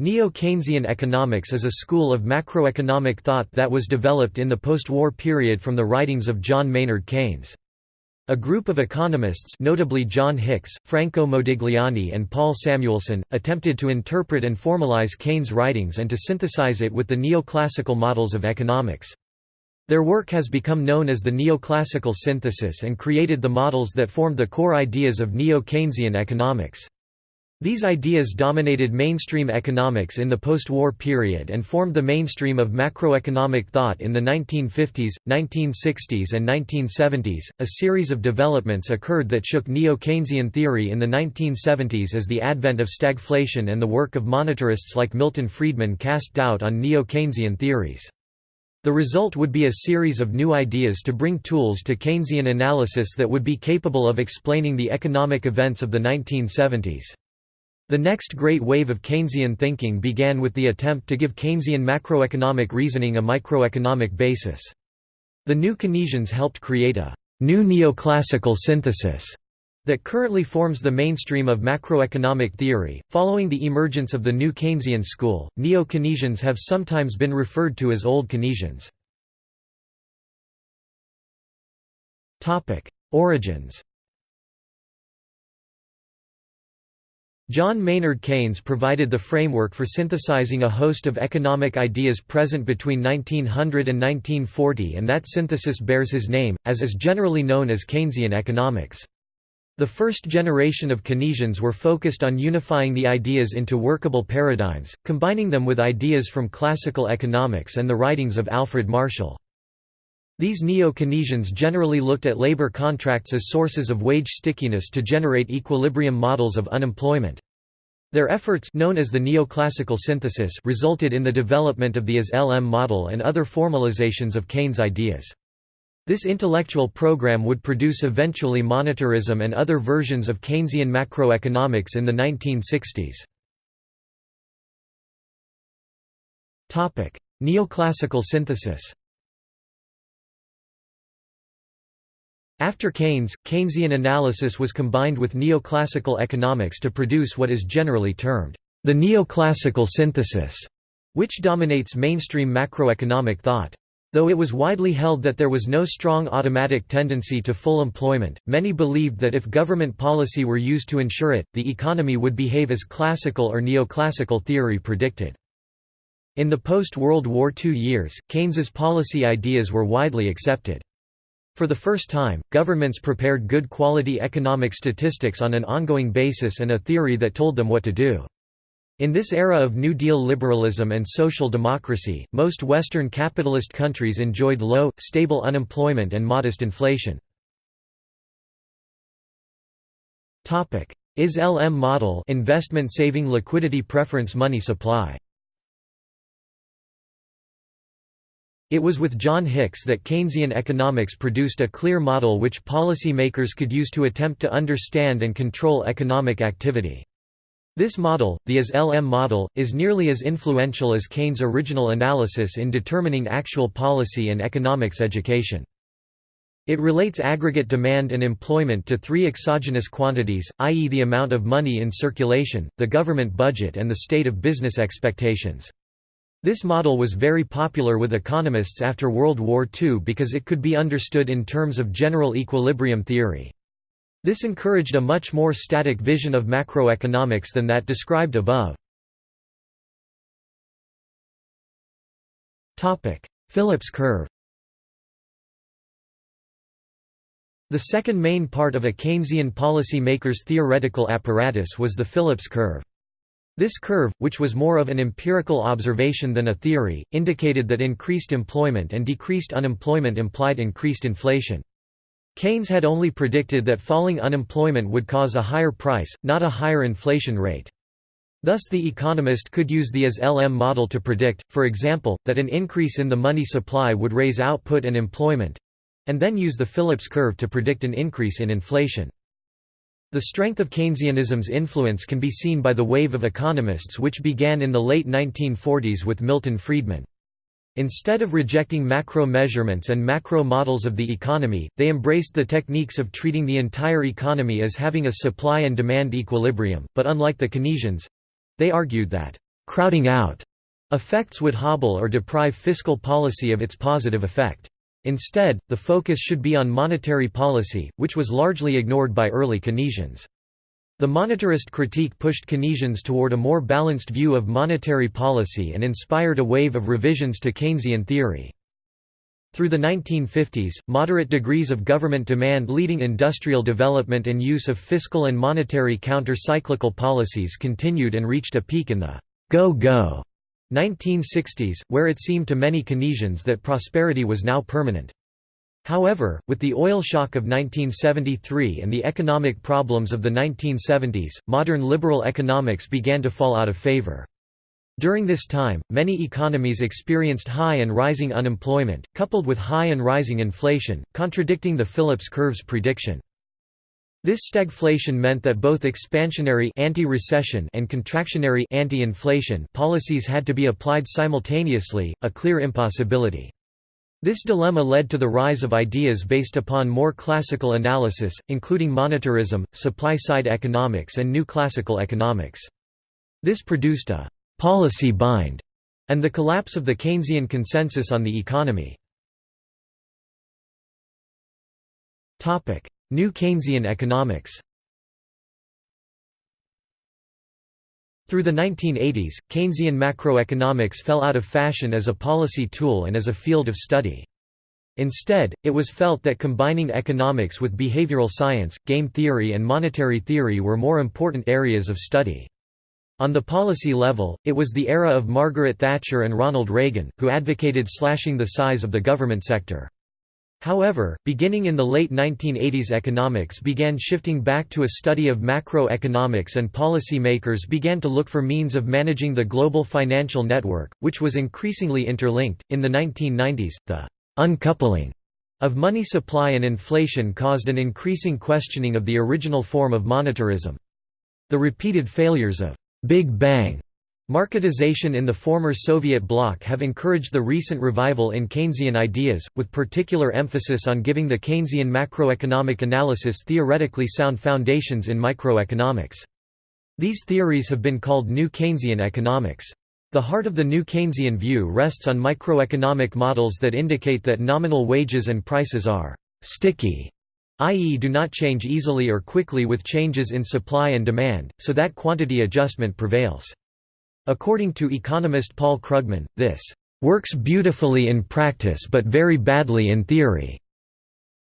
Neo-Keynesian economics is a school of macroeconomic thought that was developed in the post-war period from the writings of John Maynard Keynes. A group of economists notably John Hicks, Franco Modigliani and Paul Samuelson, attempted to interpret and formalize Keynes' writings and to synthesize it with the neoclassical models of economics. Their work has become known as the neoclassical synthesis and created the models that formed the core ideas of neo-Keynesian economics. These ideas dominated mainstream economics in the post-war period and formed the mainstream of macroeconomic thought in the 1950s, 1960s and 1970s. A series of developments occurred that shook neo-Keynesian theory in the 1970s as the advent of stagflation and the work of monetarists like Milton Friedman cast doubt on neo-Keynesian theories. The result would be a series of new ideas to bring tools to Keynesian analysis that would be capable of explaining the economic events of the 1970s. The next great wave of Keynesian thinking began with the attempt to give Keynesian macroeconomic reasoning a microeconomic basis. The new Keynesians helped create a new neoclassical synthesis that currently forms the mainstream of macroeconomic theory. Following the emergence of the new Keynesian school, neo Keynesians have sometimes been referred to as old Keynesians. Origins John Maynard Keynes provided the framework for synthesizing a host of economic ideas present between 1900 and 1940 and that synthesis bears his name, as is generally known as Keynesian economics. The first generation of Keynesians were focused on unifying the ideas into workable paradigms, combining them with ideas from classical economics and the writings of Alfred Marshall. These neo-Keynesians generally looked at labor contracts as sources of wage stickiness to generate equilibrium models of unemployment. Their efforts known as the neoclassical synthesis resulted in the development of the IS-LM model and other formalizations of Keynes' ideas. This intellectual program would produce eventually monetarism and other versions of Keynesian macroeconomics in the 1960s. Neoclassical synthesis After Keynes, Keynesian analysis was combined with neoclassical economics to produce what is generally termed the neoclassical synthesis, which dominates mainstream macroeconomic thought. Though it was widely held that there was no strong automatic tendency to full employment, many believed that if government policy were used to ensure it, the economy would behave as classical or neoclassical theory predicted. In the post-World War II years, Keynes's policy ideas were widely accepted. For the first time, governments prepared good quality economic statistics on an ongoing basis and a theory that told them what to do. In this era of New Deal liberalism and social democracy, most Western capitalist countries enjoyed low, stable unemployment and modest inflation. IS-LM model investment saving liquidity preference money supply It was with John Hicks that Keynesian economics produced a clear model which policy makers could use to attempt to understand and control economic activity. This model, the IS-LM model, is nearly as influential as Keynes' original analysis in determining actual policy and economics education. It relates aggregate demand and employment to three exogenous quantities, i.e. the amount of money in circulation, the government budget and the state of business expectations. This model was very popular with economists after World War II because it could be understood in terms of general equilibrium theory. This encouraged a much more static vision of macroeconomics than that described above. Phillips curve The second main part of a Keynesian policy maker's theoretical apparatus was the Phillips curve. This curve, which was more of an empirical observation than a theory, indicated that increased employment and decreased unemployment implied increased inflation. Keynes had only predicted that falling unemployment would cause a higher price, not a higher inflation rate. Thus the economist could use the IS-LM model to predict, for example, that an increase in the money supply would raise output and employment—and then use the Phillips curve to predict an increase in inflation. The strength of Keynesianism's influence can be seen by the wave of economists which began in the late 1940s with Milton Friedman. Instead of rejecting macro measurements and macro models of the economy, they embraced the techniques of treating the entire economy as having a supply and demand equilibrium, but unlike the Keynesians—they argued that crowding out effects would hobble or deprive fiscal policy of its positive effect. Instead, the focus should be on monetary policy, which was largely ignored by early Keynesians. The monetarist critique pushed Keynesians toward a more balanced view of monetary policy and inspired a wave of revisions to Keynesian theory. Through the 1950s, moderate degrees of government demand leading industrial development and use of fiscal and monetary counter-cyclical policies continued and reached a peak in the go-go 1960s, where it seemed to many Keynesians that prosperity was now permanent. However, with the oil shock of 1973 and the economic problems of the 1970s, modern liberal economics began to fall out of favor. During this time, many economies experienced high and rising unemployment, coupled with high and rising inflation, contradicting the Phillips curve's prediction. This stagflation meant that both expansionary anti-recession and contractionary anti-inflation policies had to be applied simultaneously, a clear impossibility. This dilemma led to the rise of ideas based upon more classical analysis, including monetarism, supply-side economics and new classical economics. This produced a policy bind, and the collapse of the Keynesian consensus on the economy. New Keynesian economics Through the 1980s, Keynesian macroeconomics fell out of fashion as a policy tool and as a field of study. Instead, it was felt that combining economics with behavioral science, game theory and monetary theory were more important areas of study. On the policy level, it was the era of Margaret Thatcher and Ronald Reagan, who advocated slashing the size of the government sector. However, beginning in the late 1980s economics began shifting back to a study of macroeconomics and policy makers began to look for means of managing the global financial network, which was increasingly interlinked. In the 1990s, the uncoupling of money supply and inflation caused an increasing questioning of the original form of monetarism. The repeated failures of Big Bang Marketization in the former Soviet bloc have encouraged the recent revival in Keynesian ideas, with particular emphasis on giving the Keynesian macroeconomic analysis theoretically sound foundations in microeconomics. These theories have been called New Keynesian economics. The heart of the New Keynesian view rests on microeconomic models that indicate that nominal wages and prices are «sticky» i.e. do not change easily or quickly with changes in supply and demand, so that quantity adjustment prevails. According to economist Paul Krugman, this works beautifully in practice but very badly in theory.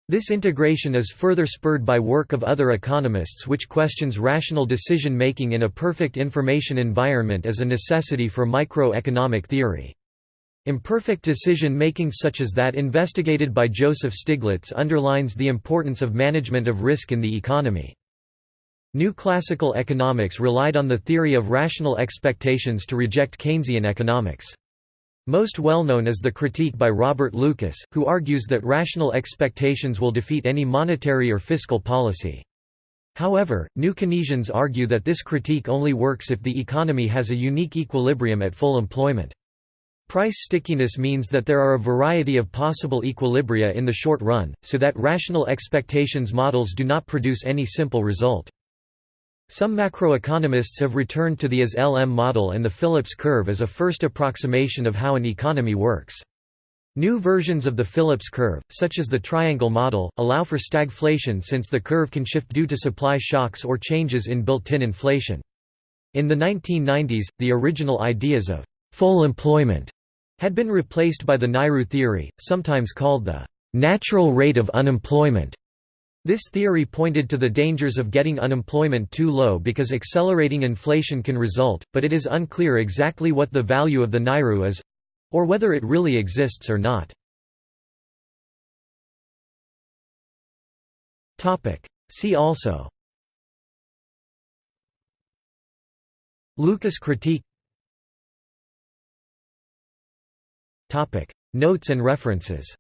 This integration is further spurred by work of other economists which questions rational decision-making in a perfect information environment as a necessity for microeconomic theory. Imperfect decision-making such as that investigated by Joseph Stiglitz underlines the importance of management of risk in the economy. New classical economics relied on the theory of rational expectations to reject Keynesian economics. Most well known is the critique by Robert Lucas, who argues that rational expectations will defeat any monetary or fiscal policy. However, new Keynesians argue that this critique only works if the economy has a unique equilibrium at full employment. Price stickiness means that there are a variety of possible equilibria in the short run, so that rational expectations models do not produce any simple result. Some macroeconomists have returned to the IS-LM model and the Phillips curve as a first approximation of how an economy works. New versions of the Phillips curve, such as the triangle model, allow for stagflation since the curve can shift due to supply shocks or changes in built-in inflation. In the 1990s, the original ideas of full employment had been replaced by the Nairu theory, sometimes called the natural rate of unemployment. This theory pointed to the dangers of getting unemployment too low because accelerating inflation can result, but it is unclear exactly what the value of the Nairu is—or whether it really exists or not. See also. Lucas critique. Notes and references